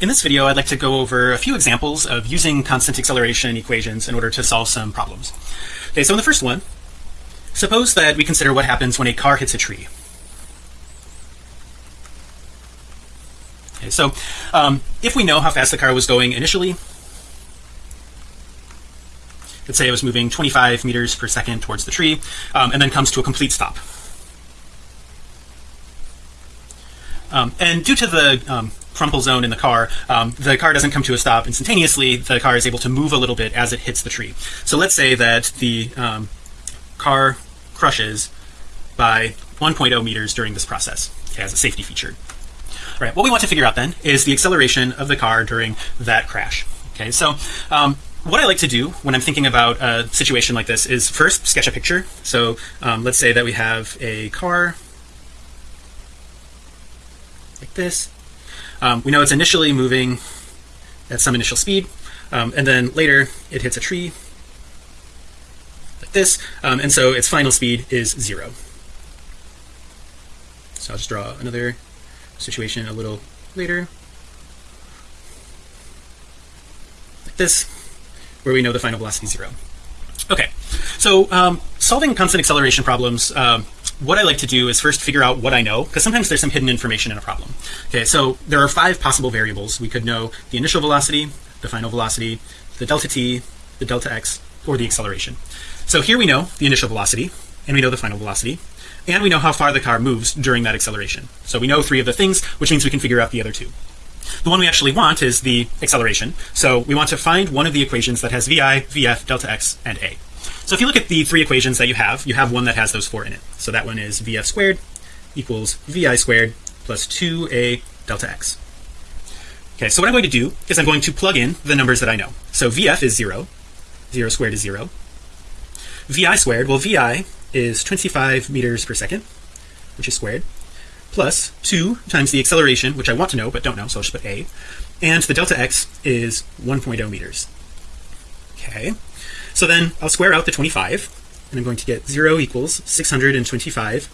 In this video, I'd like to go over a few examples of using constant acceleration equations in order to solve some problems. Okay, so in the first one, suppose that we consider what happens when a car hits a tree. Okay, so um, if we know how fast the car was going initially, let's say it was moving 25 meters per second towards the tree um, and then comes to a complete stop. Um, and due to the um, crumple zone in the car, um, the car doesn't come to a stop instantaneously. The car is able to move a little bit as it hits the tree. So let's say that the um, car crushes by 1.0 meters during this process as a safety feature. All right, what we want to figure out then is the acceleration of the car during that crash. Okay, so um, what I like to do when I'm thinking about a situation like this is first sketch a picture. So um, let's say that we have a car like this. Um, we know it's initially moving at some initial speed, um, and then later it hits a tree like this, um, and so its final speed is zero. So I'll just draw another situation a little later, like this, where we know the final velocity is zero. Okay, so um, solving constant acceleration problems um, what I like to do is first figure out what I know because sometimes there's some hidden information in a problem. Okay so there are five possible variables. We could know the initial velocity the final velocity the delta t the delta x or the acceleration. So here we know the initial velocity and we know the final velocity and we know how far the car moves during that acceleration. So we know three of the things which means we can figure out the other two. The one we actually want is the acceleration. So we want to find one of the equations that has vi vf delta x and a so if you look at the three equations that you have, you have one that has those four in it. So that one is VF squared equals VI squared plus 2A delta X. Okay, so what I'm going to do is I'm going to plug in the numbers that I know. So VF is 0, 0 squared is 0. VI squared, well VI is 25 meters per second, which is squared, plus 2 times the acceleration, which I want to know but don't know, so I'll just put A. And the delta X is 1.0 meters. Okay, so then I'll square out the 25 and I'm going to get 0 equals 625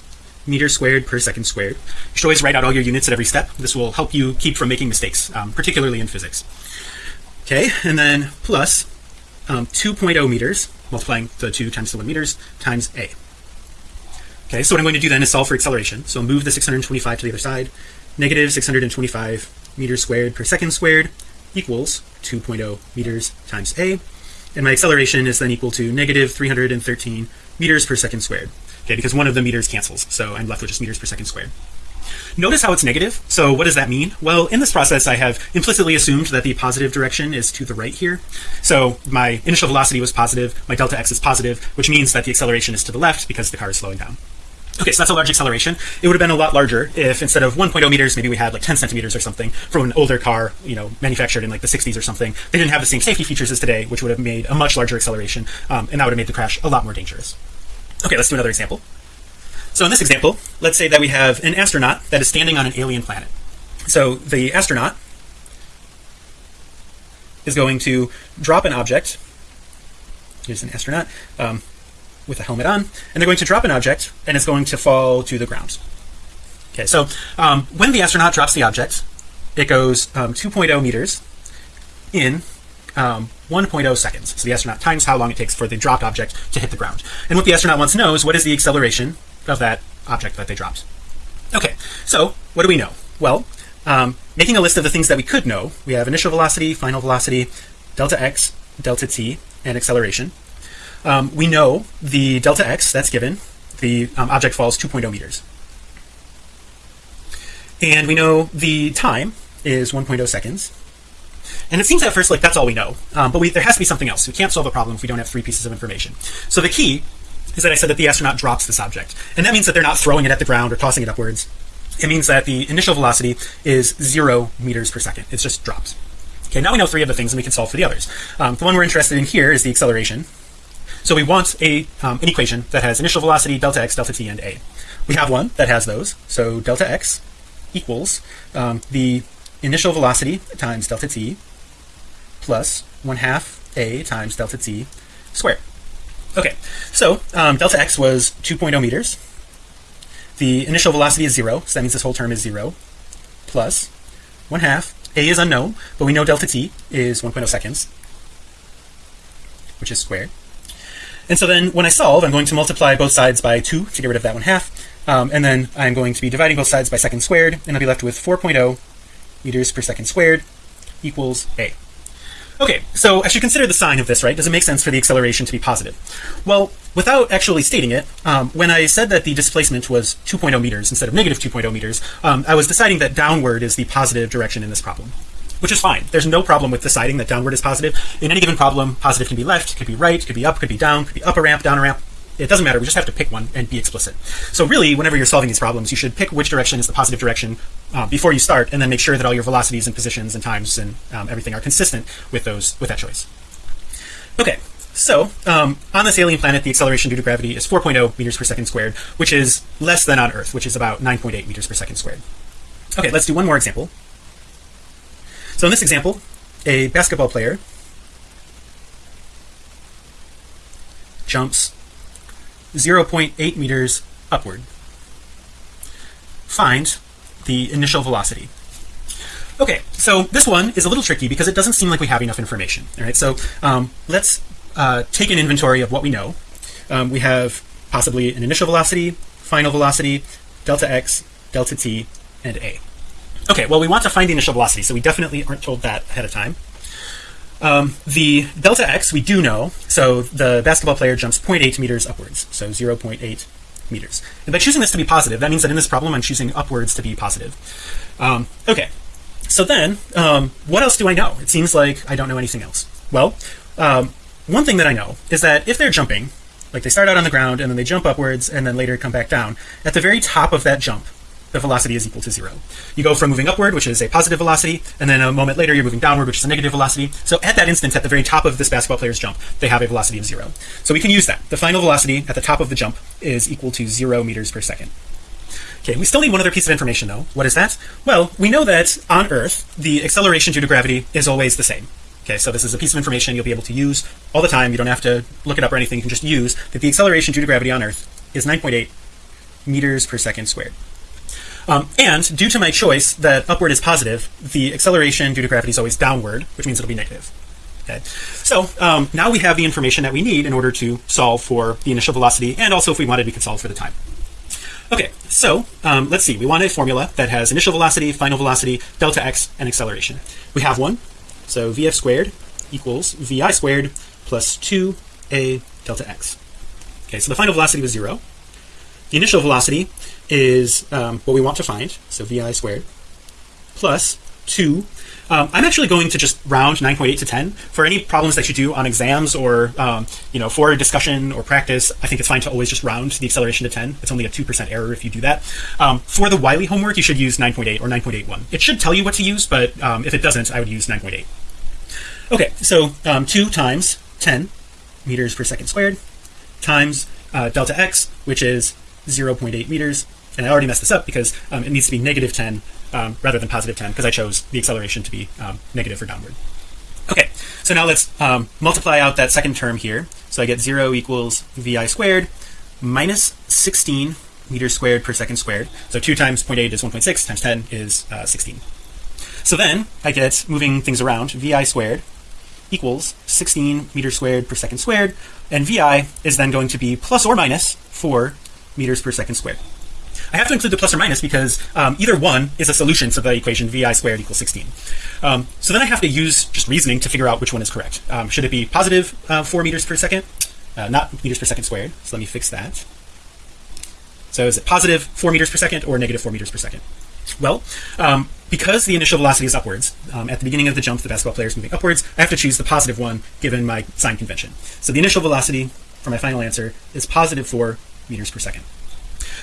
meters squared per second squared. You should always write out all your units at every step. This will help you keep from making mistakes, um, particularly in physics. Okay, and then plus um, 2.0 meters, multiplying the 2 times the 1 meters, times a. Okay, so what I'm going to do then is solve for acceleration. So move the 625 to the other side. Negative 625 meters squared per second squared equals 2.0 meters times a and my acceleration is then equal to negative 313 meters per second squared. Okay because one of the meters cancels so I'm left with just meters per second squared. Notice how it's negative. So what does that mean? Well in this process I have implicitly assumed that the positive direction is to the right here. So my initial velocity was positive my delta x is positive which means that the acceleration is to the left because the car is slowing down Okay, so that's a large acceleration. It would have been a lot larger if instead of 1.0 meters, maybe we had like 10 centimeters or something from an older car, you know, manufactured in like the 60s or something. They didn't have the same safety features as today, which would have made a much larger acceleration, um, and that would have made the crash a lot more dangerous. Okay, let's do another example. So in this example, let's say that we have an astronaut that is standing on an alien planet. So the astronaut is going to drop an object. Here's an astronaut. Um, with a helmet on and they're going to drop an object and it's going to fall to the ground. Okay so um, when the astronaut drops the object it goes um, 2.0 meters in um, 1.0 seconds. So the astronaut times how long it takes for the dropped object to hit the ground. And what the astronaut wants to know is what is the acceleration of that object that they dropped. Okay so what do we know? Well um, making a list of the things that we could know we have initial velocity final velocity delta x delta t and acceleration um, we know the delta x that's given the um, object falls 2.0 meters. And we know the time is 1.0 seconds. And it seems at first like that's all we know. Um, but we there has to be something else. We can't solve a problem if we don't have three pieces of information. So the key is that I said that the astronaut drops this object. And that means that they're not throwing it at the ground or tossing it upwards. It means that the initial velocity is zero meters per second. It's just drops. Okay now we know three of the things and we can solve for the others. Um, the one we're interested in here is the acceleration so we want a um, an equation that has initial velocity delta x delta t and a. We have one that has those. So delta x equals um, the initial velocity times delta t plus 1 half a times delta t squared. Okay so um, delta x was 2.0 meters. The initial velocity is zero so that means this whole term is zero plus 1 half a is unknown but we know delta t is 1.0 seconds which is squared and so then when I solve I'm going to multiply both sides by 2 to get rid of that one half. Um, and then I'm going to be dividing both sides by second squared and I'll be left with 4.0 meters per second squared equals a. Okay so I should consider the sign of this right? Does it make sense for the acceleration to be positive? Well without actually stating it um, when I said that the displacement was 2.0 meters instead of negative 2.0 meters um, I was deciding that downward is the positive direction in this problem which is fine. There's no problem with deciding that downward is positive. In any given problem positive can be left could be right could be up could be down could be up a ramp down a ramp. It doesn't matter. We just have to pick one and be explicit. So really whenever you're solving these problems you should pick which direction is the positive direction uh, before you start and then make sure that all your velocities and positions and times and um, everything are consistent with those with that choice. Okay. So um, on this alien planet the acceleration due to gravity is 4.0 meters per second squared which is less than on earth which is about 9.8 meters per second squared. Okay let's do one more example so in this example a basketball player jumps 0.8 meters upward find the initial velocity. Okay so this one is a little tricky because it doesn't seem like we have enough information all right? So um, let's uh, take an inventory of what we know. Um, we have possibly an initial velocity final velocity delta x delta t and a okay well we want to find the initial velocity so we definitely aren't told that ahead of time. Um, the delta x we do know so the basketball player jumps 0.8 meters upwards so 0.8 meters. And by choosing this to be positive that means that in this problem I'm choosing upwards to be positive. Um, okay so then um, what else do I know? It seems like I don't know anything else. Well um, one thing that I know is that if they're jumping like they start out on the ground and then they jump upwards and then later come back down at the very top of that jump the velocity is equal to zero. You go from moving upward which is a positive velocity and then a moment later you're moving downward which is a negative velocity. So at that instant at the very top of this basketball player's jump they have a velocity of zero. So we can use that. The final velocity at the top of the jump is equal to zero meters per second. Okay we still need one other piece of information though. What is that? Well we know that on earth the acceleration due to gravity is always the same. Okay so this is a piece of information you'll be able to use all the time. You don't have to look it up or anything. You can just use that the acceleration due to gravity on earth is 9.8 meters per second squared um, and due to my choice that upward is positive the acceleration due to gravity is always downward which means it'll be negative. Okay. So um, now we have the information that we need in order to solve for the initial velocity and also if we wanted we could solve for the time. Okay. So um, let's see. We want a formula that has initial velocity final velocity delta x and acceleration. We have one. So vf squared equals vi squared plus 2a delta x. Okay. So the final velocity was zero the initial velocity is um, what we want to find so vi squared plus 2 um, I'm actually going to just round 9.8 to 10 for any problems that you do on exams or um, you know for discussion or practice I think it's fine to always just round the acceleration to 10 it's only a 2% error if you do that. Um, for the Wiley homework you should use 9.8 or 9.81 it should tell you what to use but um, if it doesn't I would use 9.8 okay so um, 2 times 10 meters per second squared times uh, delta x which is 0.8 meters. And I already messed this up because um, it needs to be negative 10 um, rather than positive 10 because I chose the acceleration to be um, negative or downward. Okay so now let's um, multiply out that second term here. So I get 0 equals vi squared minus 16 meters squared per second squared. So 2 times 0.8 is 1.6 times 10 is uh, 16 so then I get moving things around vi squared equals 16 meters squared per second squared and vi is then going to be plus or minus 4 meters per second squared. I have to include the plus or minus because um, either one is a solution to the equation vi squared equals 16 um, so then I have to use just reasoning to figure out which one is correct. Um, should it be positive uh, 4 meters per second? Uh, not meters per second squared. So let me fix that. So is it positive 4 meters per second or negative 4 meters per second? Well um, because the initial velocity is upwards um, at the beginning of the jump the basketball player is moving upwards I have to choose the positive one given my sign convention. So the initial velocity for my final answer is positive 4 meters per second.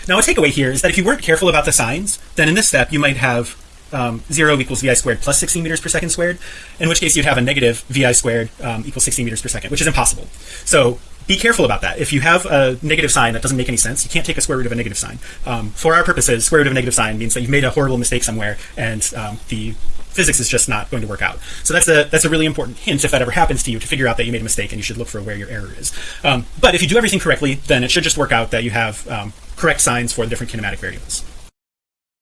Now a takeaway here is that if you weren't careful about the signs then in this step you might have um, 0 equals vi squared plus 16 meters per second squared in which case you'd have a negative vi squared um, equals 16 meters per second which is impossible. So be careful about that. If you have a negative sign that doesn't make any sense you can't take a square root of a negative sign. Um, for our purposes square root of a negative sign means that you've made a horrible mistake somewhere and um, the physics is just not going to work out. So that's a that's a really important hint if that ever happens to you to figure out that you made a mistake and you should look for where your error is. Um, but if you do everything correctly then it should just work out that you have um, correct signs for the different kinematic variables